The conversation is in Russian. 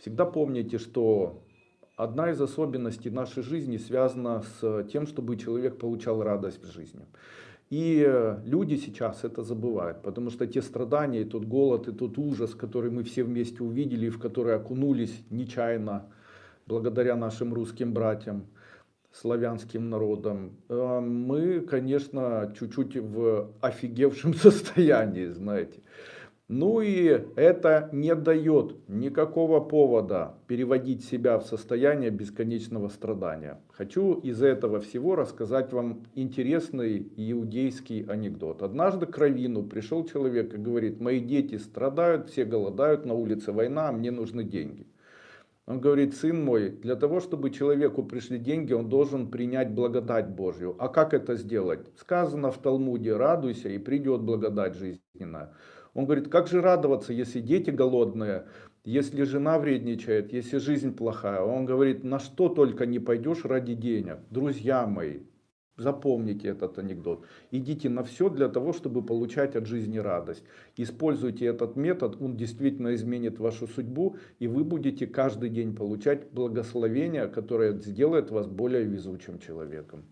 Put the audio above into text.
Всегда помните, что одна из особенностей нашей жизни связана с тем, чтобы человек получал радость в жизни. И люди сейчас это забывают, потому что те страдания, и тот голод, и тот ужас, который мы все вместе увидели, в который окунулись нечаянно, благодаря нашим русским братьям, славянским народам, э, мы, конечно, чуть-чуть в офигевшем состоянии, знаете. Ну и это не дает никакого повода переводить себя в состояние бесконечного страдания. Хочу из этого всего рассказать вам интересный иудейский анекдот. Однажды к Равину пришел человек и говорит, мои дети страдают, все голодают, на улице война, а мне нужны деньги. Он говорит, сын мой, для того, чтобы человеку пришли деньги, он должен принять благодать Божью. А как это сделать? Сказано в Талмуде, радуйся и придет благодать жизненная. Он говорит, как же радоваться, если дети голодные, если жена вредничает, если жизнь плохая. Он говорит, на что только не пойдешь ради денег. Друзья мои, запомните этот анекдот. Идите на все для того, чтобы получать от жизни радость. Используйте этот метод, он действительно изменит вашу судьбу, и вы будете каждый день получать благословение, которое сделает вас более везучим человеком.